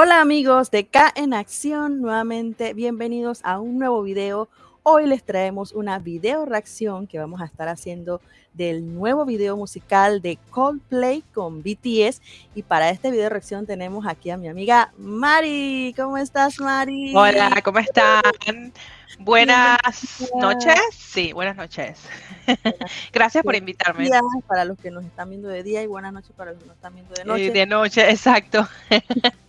Hola amigos de K en Acción, nuevamente bienvenidos a un nuevo video. Hoy les traemos una video reacción que vamos a estar haciendo del nuevo video musical de Coldplay con BTS. Y para este video reacción tenemos aquí a mi amiga Mari. ¿Cómo estás, Mari? Hola, ¿cómo están? Buenas noches. Sí, buenas noches. Gracias por invitarme. Para los que nos están viendo de día y buenas noches para los que nos están viendo de noche. de noche, exacto.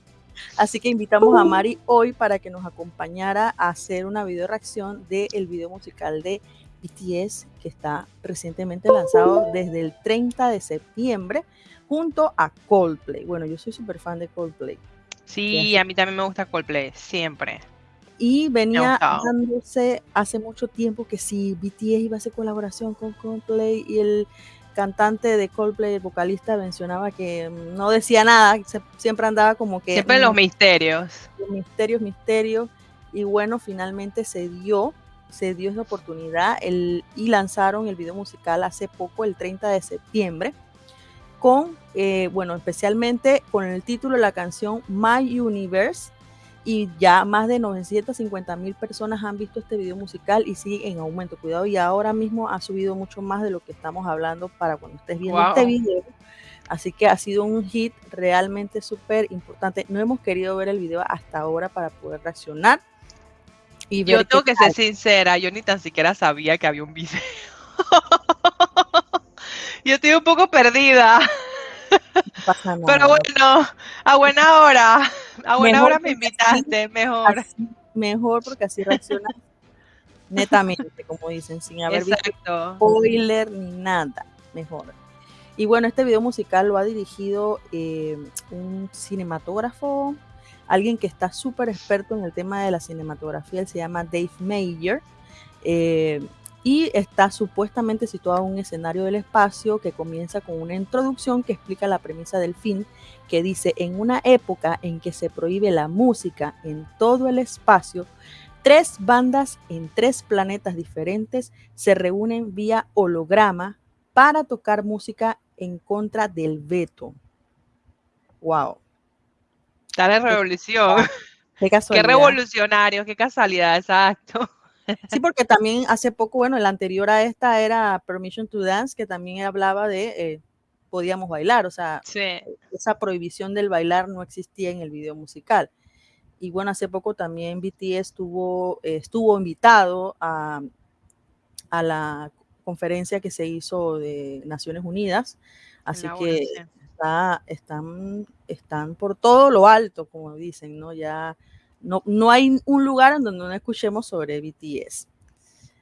Así que invitamos a Mari hoy para que nos acompañara a hacer una video reacción del video musical de BTS que está recientemente lanzado desde el 30 de septiembre junto a Coldplay. Bueno, yo soy súper fan de Coldplay. Sí, a mí también me gusta Coldplay, siempre. Y venía dándose hace mucho tiempo que si BTS iba a hacer colaboración con Coldplay y el cantante de Coldplay, el vocalista, mencionaba que no decía nada, siempre andaba como que... Siempre los misterios. Los misterios, misterios. Y bueno, finalmente se dio, se dio esa oportunidad el, y lanzaron el video musical hace poco, el 30 de septiembre, con, eh, bueno, especialmente con el título de la canción My Universe, y ya más de 950 mil personas han visto este video musical y sigue en aumento. Cuidado, y ahora mismo ha subido mucho más de lo que estamos hablando para cuando estés viendo este video. Así que ha sido un hit realmente súper importante. No hemos querido ver el video hasta ahora para poder reaccionar. Y yo tengo que ser sincera, yo ni tan siquiera sabía que había un video. yo estoy un poco perdida. Pero bueno, a buena hora. A buena hora me invitaste, mejor. mejor porque así reaccionas netamente, como dicen, sin haber visto spoiler ni nada. Mejor. Y bueno, este video musical lo ha dirigido eh, un cinematógrafo, alguien que está súper experto en el tema de la cinematografía, él se llama Dave Mayer. Eh, y está supuestamente situado en un escenario del espacio que comienza con una introducción que explica la premisa del fin, que dice, en una época en que se prohíbe la música en todo el espacio, tres bandas en tres planetas diferentes se reúnen vía holograma para tocar música en contra del veto. Wow. Tal revolución. Qué, qué revolucionario, qué casualidad, exacto. Sí, porque también hace poco, bueno, el anterior a esta era Permission to Dance, que también hablaba de eh, podíamos bailar, o sea, esa prohibición del bailar no existía en el video musical. Y bueno, hace poco también BTS estuvo, estuvo invitado a, a la conferencia que se hizo de Naciones Unidas, así que está, están, están por todo lo alto, como dicen, ¿no? Ya no, hay un lugar en donde no escuchemos sobre BTS.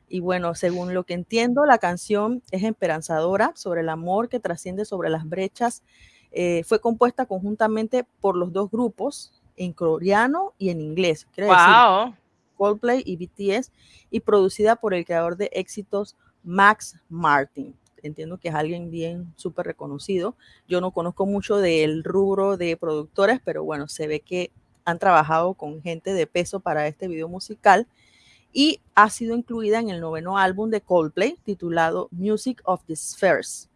Y bueno, según lo que entiendo, la canción es esperanzadora sobre el amor que trasciende sobre las brechas. Eh, fue compuesta conjuntamente por los dos grupos, en coreano y en inglés. Wow. Coldplay y BTS, y producida por el creador de éxitos Max Martin. Entiendo que es alguien bien súper reconocido. Yo no conozco mucho del rubro de productores, pero bueno, se ve que han trabajado con gente de peso para este video musical y ha sido incluida en el noveno álbum de Coldplay titulado Music of the Spheres,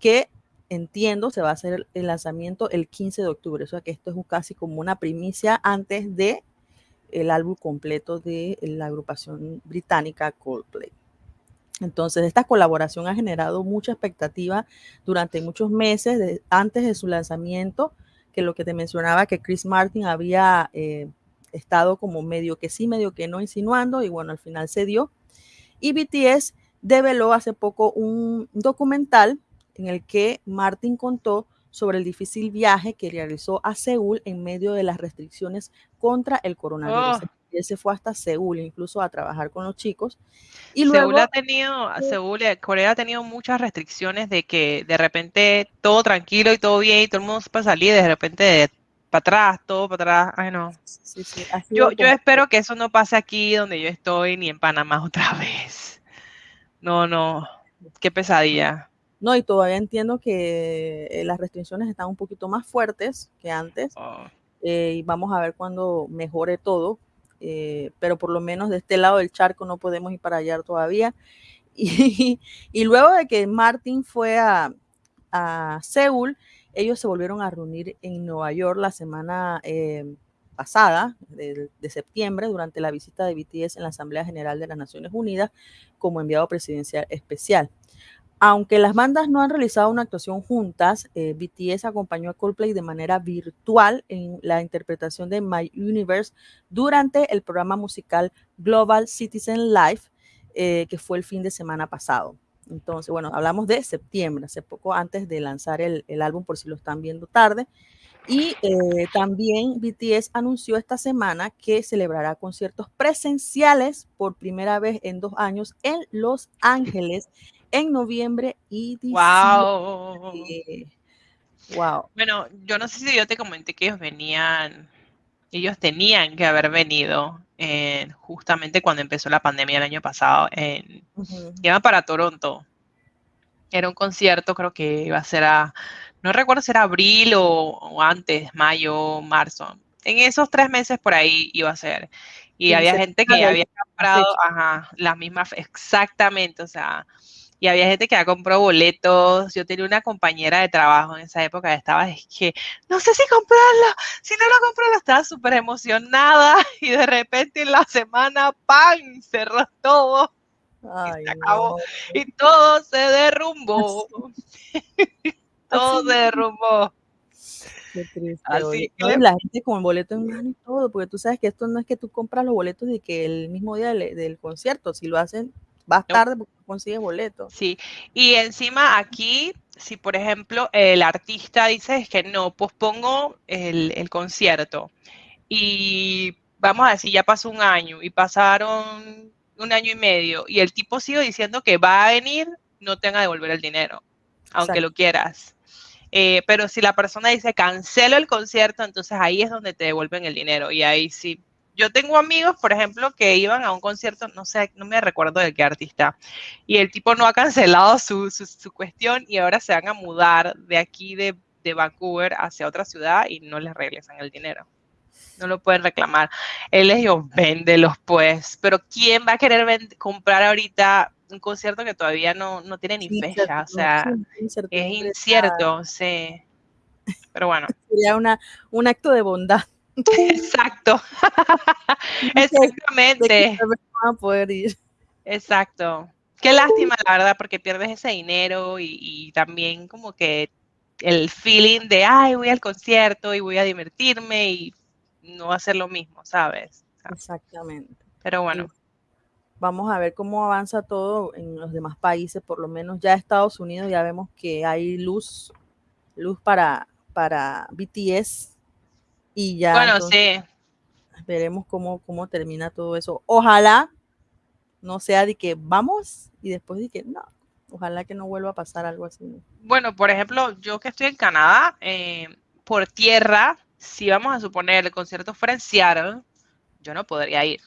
que entiendo se va a hacer el lanzamiento el 15 de octubre, o sea que esto es casi como una primicia antes de el álbum completo de la agrupación británica Coldplay. Entonces, esta colaboración ha generado mucha expectativa durante muchos meses antes de su lanzamiento que lo que te mencionaba, que Chris Martin había eh, estado como medio que sí, medio que no insinuando, y bueno, al final se dio. Y BTS develó hace poco un documental en el que Martin contó sobre el difícil viaje que realizó a Seúl en medio de las restricciones contra el coronavirus. Oh él se fue hasta Seúl, incluso a trabajar con los chicos. Y Seúl ha tenido, Seúl, eh, Corea ha tenido muchas restricciones de que de repente todo tranquilo y todo bien y todo el mundo para salir, de repente para atrás, todo para atrás. Ay, no. yo, yo espero que eso no pase aquí donde yo estoy, ni en Panamá otra vez. No, no, qué pesadilla. No, y todavía entiendo que eh, las restricciones están un poquito más fuertes que antes. Oh. Eh, y vamos a ver cuándo mejore todo, eh, pero por lo menos de este lado del charco no podemos ir para allá todavía. Y, luego de que Martin fue a, a, Seúl, ellos se volvieron a reunir en Nueva York la semana, eh, pasada, de, de, septiembre, durante la visita de BTS en la Asamblea General de las Naciones Unidas como enviado presidencial especial. Aunque las bandas no han realizado una actuación juntas, eh, BTS acompañó a Coldplay de manera virtual en la interpretación de My Universe durante el programa musical Global Citizen Live, eh, que fue el fin de semana pasado. Entonces, bueno, hablamos de septiembre, hace poco antes de lanzar el, el álbum, por si lo están viendo tarde. Y eh, también BTS anunció esta semana que celebrará conciertos presenciales por primera vez en dos años en Los Ángeles en noviembre y diciembre. Wow. wow. Bueno, yo no sé si yo te comenté que ellos venían, ellos tenían que haber venido justamente cuando empezó la pandemia el año pasado. En, Iban para Toronto. Era un concierto, creo que iba a ser a, no recuerdo si era abril o, antes, mayo, marzo. En esos tres meses por ahí iba a ser. Y había gente que ya había comprado, ajá, las mismas, exactamente, o sea, y había gente que ya compró boletos. Yo tenía una compañera de trabajo en esa época estaba, es que no sé si comprarlo, si no lo compro, estaba súper emocionada y de repente en la semana, ¡pam! Cerró todo. y se acabó. Y todo se derrumbó. todo se derrumbó. Qué triste. Así que la gente con el boleto en mano y todo, porque tú sabes que esto no es que tú compras los boletos de que el mismo día del, del concierto, si lo hacen vas tarde porque consigues boleto. Sí, y encima aquí, si por ejemplo el artista dice es que no, pospongo el, el concierto y vamos a decir, ya pasó un año y pasaron un año y medio y el tipo sigue diciendo que va a venir, no tenga que devolver el dinero, aunque lo quieras. Eh, pero si la persona dice cancelo el concierto, entonces ahí es donde te devuelven el dinero y ahí sí yo tengo amigos, por ejemplo, que iban a un concierto, no sé, no me recuerdo de qué artista, y el tipo no ha cancelado su, su, cuestión y ahora se van a mudar de aquí de, de, Vancouver hacia otra ciudad y no les regresan el dinero. No lo pueden reclamar. Él les dijo, véndelos pues, pero ¿quién va a querer comprar ahorita un concierto que todavía no, no tiene ni fecha? O sea, es incierto, sí. Pero bueno. Sería una, un acto de bondad. Exacto. Exactamente. Exacto. Qué lástima, la verdad, porque pierdes ese dinero y, también como que el feeling de, ay, voy al concierto y voy a divertirme y no va a ser lo mismo, ¿sabes? Exactamente. Pero bueno. Vamos a ver cómo avanza todo en los demás países, por lo menos ya Estados Unidos ya vemos que hay luz, luz para, para BTS y ya. Bueno, sí. Veremos cómo, cómo termina todo eso. Ojalá no sea de que vamos y después de que no. Ojalá que no vuelva a pasar algo así. Bueno, por ejemplo, yo que estoy en Canadá, eh, por tierra, si vamos a suponer el concierto fuera en Seattle, yo no podría ir.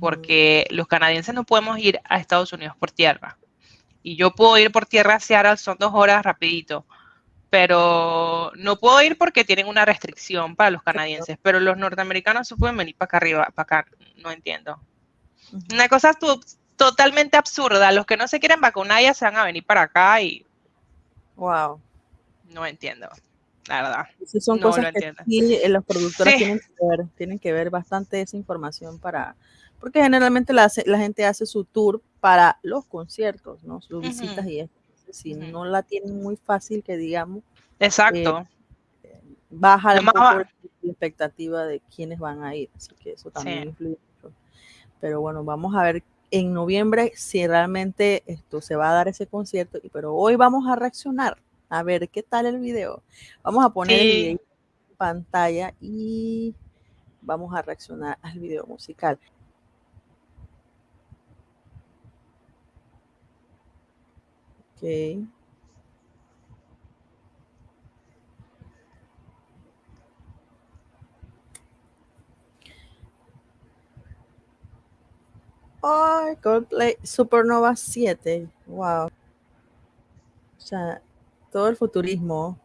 Porque los canadienses no podemos ir a Estados Unidos por tierra. Y yo puedo ir por tierra a Seattle, son dos horas rapidito pero no puedo ir porque tienen una restricción para los canadienses, pero los norteamericanos se pueden venir para acá arriba, para acá, no entiendo. Una cosa totalmente absurda, los que no se quieren vacunar ya se van a venir para acá y... Wow. No entiendo, la verdad. son cosas que sí, eh, los productores tienen, que ver, tienen que ver bastante esa información para... Porque generalmente la, la gente hace su tour para los conciertos, ¿no? Sus visitas y esto si no la tienen muy fácil, que digamos. Exacto. Eh, baja la expectativa de quiénes van a ir, así que eso también influye mucho. Pero bueno, vamos a ver en noviembre si realmente esto se va a dar ese concierto, pero hoy vamos a reaccionar a ver qué tal el video. Vamos a poner el video en pantalla y vamos a reaccionar al video musical. Ok. Oh, Coldplay Supernova 7. Wow. O sea, todo el futurismo.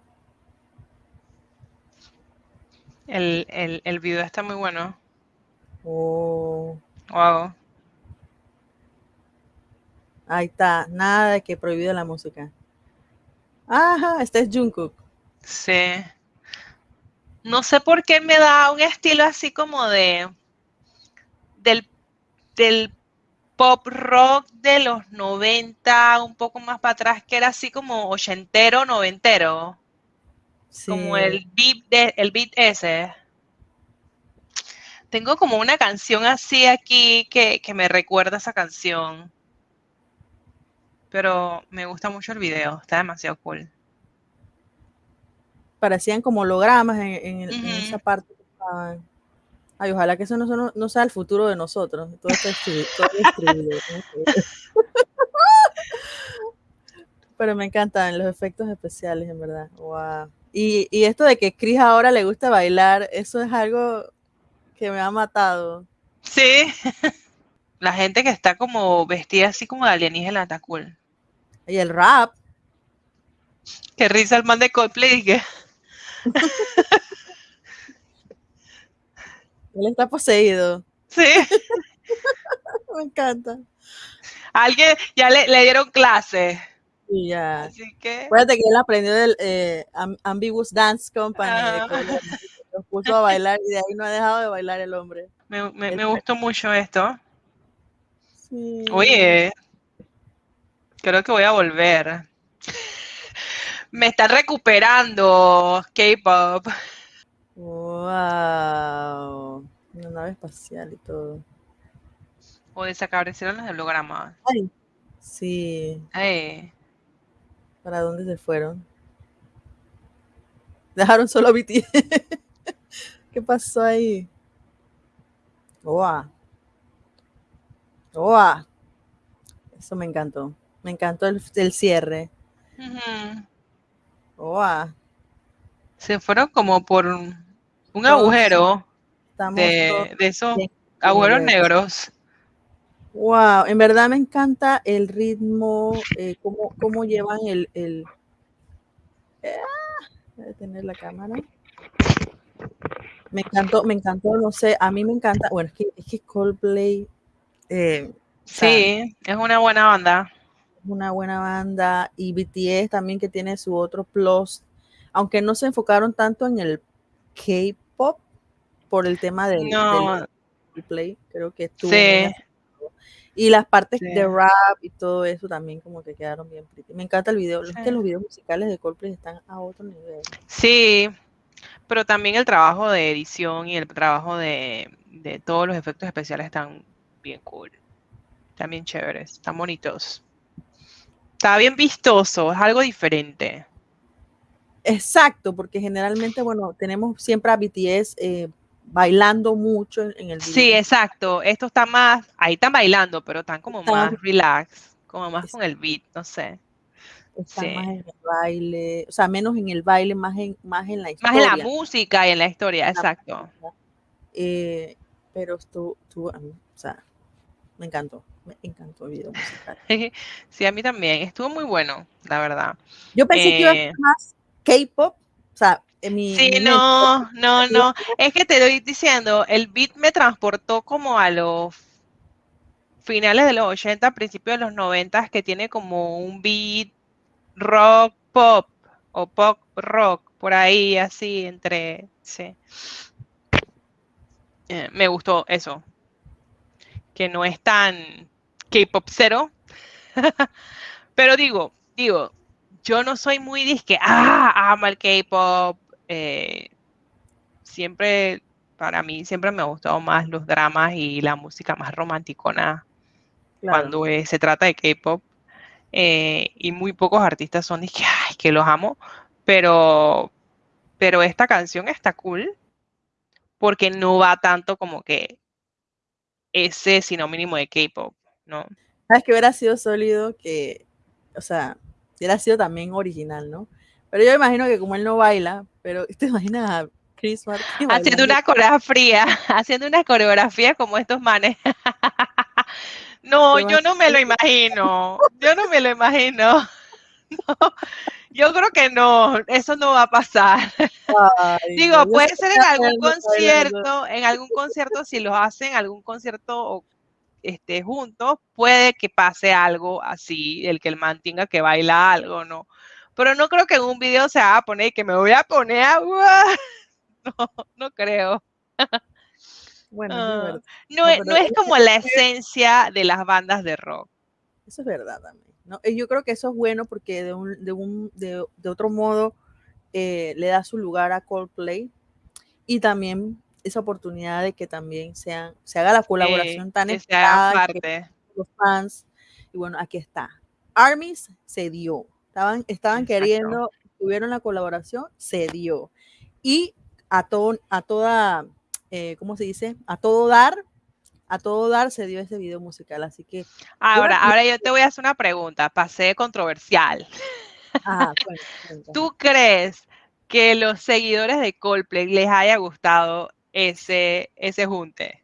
El, el, el video está muy bueno. Oh. Wow. Ahí está, nada de que prohibido la música. Ajá, este es Jungkook. Sí. no sé por qué me da un estilo así como de del, del pop rock de los 90, un poco más para atrás, que era así como ochentero, noventero. Como el beat, de, el beat ese. Tengo como una canción así aquí que, que me recuerda esa canción. Pero me gusta mucho el video, está demasiado cool parecían como hologramas en, esa parte. Ay, ojalá que eso no, no, sea el futuro de nosotros. Todo está Pero me encantan los efectos especiales, en verdad. Wow. Y, y, esto de que Chris ahora le gusta bailar, eso es algo que me ha matado. Sí. La gente que está como vestida así como de alienígena está cool. Y el rap. Qué risa el man de Coldplay. Él está poseído. Sí. Me encanta. Alguien ya le, dieron clase. Y ya. Así que. Acuérdate que él aprendió del eh, Ambiguous Dance Company. Ah. Lo puso a bailar y de ahí no ha dejado de bailar el hombre. Me, gustó mucho esto. Sí. Oye, creo que voy a volver me está recuperando K-pop. Wow. Una nave espacial y todo. O desaparecieron los hologramas. Ay. Sí. Ay. ¿Para dónde se fueron? Dejaron solo a BTS. ¿Qué pasó ahí? Wow. Wow. Eso me encantó. Me encantó el, cierre. Se fueron como por un agujero de, esos agujeros negros. Wow, en verdad me encanta el ritmo, eh, cómo, llevan el, el ah, tener la cámara. Me encantó, me encantó, no sé, a mí me encanta, bueno, es que, es que Coldplay. Eh, sí, es una buena banda una buena banda y BTS también que tiene su otro plus, aunque no se enfocaron tanto en el K-pop por el tema del, play, creo que estuvo sí. y las partes de rap y todo eso también como que quedaron bien pretty. Me encanta el video, es que los videos musicales de Coldplay están a otro nivel. Sí, pero también el trabajo de edición y el trabajo de, de todos los efectos especiales están bien cool. También chéveres, están bonitos. Está bien vistoso, es algo diferente. Exacto, porque generalmente, bueno, tenemos siempre a BTS eh, bailando mucho en, el video. Sí, exacto. Esto está más, ahí están bailando, pero están como más relax, como más con el beat, no sé. Están más en el baile, o sea, menos en el baile, más en, más en la historia. Más en la música y en la historia, exacto. Eh, pero estuvo, estuvo, o sea, me encantó me encantó el video musical. sí, a mí también. Estuvo muy bueno, la verdad. Yo pensé que iba a ser eh, más K-pop. O sea, en mi. Sí, no, no, no. Es que te doy diciendo, el beat me transportó como a los finales de los 80, principios de los 90, que tiene como un beat rock pop o pop rock, por ahí, así, entre. Sí. Eh, me gustó eso. Que no es tan K-pop cero. Pero digo, digo, yo no soy muy disque, ah, amo el K-pop. Eh, siempre, para mí, siempre me ha gustado más los dramas y la música más romanticona cuando se trata de K-pop. Eh, y muy pocos artistas son disque, ay, que los amo. Pero, pero esta canción está cool porque no va tanto como que ese sino mínimo de K-pop. ¿no? Sabes que hubiera sido sólido que, o sea, hubiera sido también original, ¿no? Pero yo imagino que como él no baila, pero te imaginas a Chris Martin haciendo una coreografía, haciendo una coreografía como estos manes. no, yo no me lo imagino. Yo no me lo imagino. yo creo que no, eso no va a pasar. Digo, puede ser en algún concierto, en algún concierto si lo hacen, algún concierto o esté juntos, puede que pase algo así, el que el man tenga que baila algo, ¿no? Pero no creo que en un video se va a poner que me voy a poner agua. no, no creo. Bueno, ah, no, es, no es como la esencia de las bandas de rock. Eso es verdad también. ¿No? Yo creo que eso es bueno porque de, un, de, un, de, de otro modo eh, le da su lugar a Coldplay y también esa oportunidad de que también sean, se haga la colaboración tan esperada los fans. Y bueno, aquí está. Armies se dio. Estaban, estaban queriendo, tuvieron la colaboración, se dio. Y a, todo, a toda, eh, ¿cómo se dice? A todo dar, a todo dar se dio ese video musical. Así que. Ahora, ahora yo te voy a hacer una pregunta, pasé controversial. ¿Tú crees que los seguidores de Coldplay les haya gustado ese, ese junte?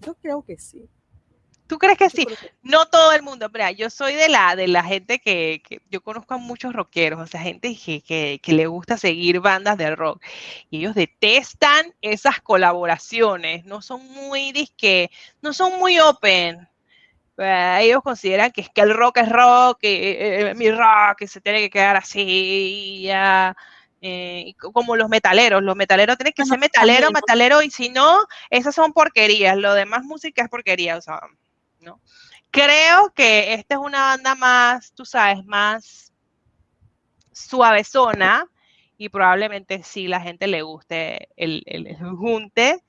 Yo creo que sí. ¿Tú crees que sí? No todo el mundo, pero yo soy de la, de la gente que, yo conozco a muchos rockeros, o sea, gente que, le gusta seguir bandas de rock. Y ellos detestan esas colaboraciones, no son muy disque, no son muy open. Eh, ellos consideran que es que el rock es rock, que eh, mi rock que se tiene que quedar así, ya. Eh, como los metaleros, los metaleros tienen que ser metalero, metalero, y si no, esas son porquerías, lo demás música es porquería, o sea, ¿no? Creo que esta es una banda más, tú sabes, más suavezona y probablemente sí la gente le guste el, el, junte,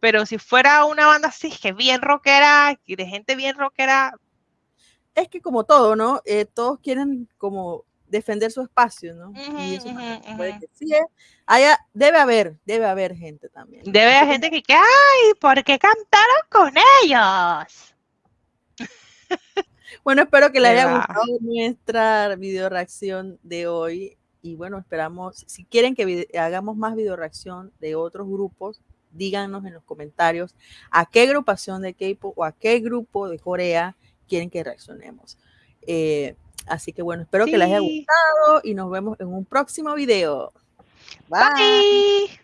pero si fuera una banda así, que bien rockera, de gente bien rockera. Es que como todo, ¿no? Eh, todos quieren como defender su espacio, ¿no? y eso puede que sí, ¿eh? debe haber, debe haber gente también. Debe haber gente que, que, ay, ¿por qué cantaron con ellos? bueno, espero que les haya gustado nuestra video reacción de hoy. Y bueno, esperamos, si quieren que hagamos más video reacción de otros grupos, díganos en los comentarios a qué agrupación de K-pop o a qué grupo de Corea quieren que reaccionemos. Eh, así que bueno, espero que les haya gustado y nos vemos en un próximo video. Bye.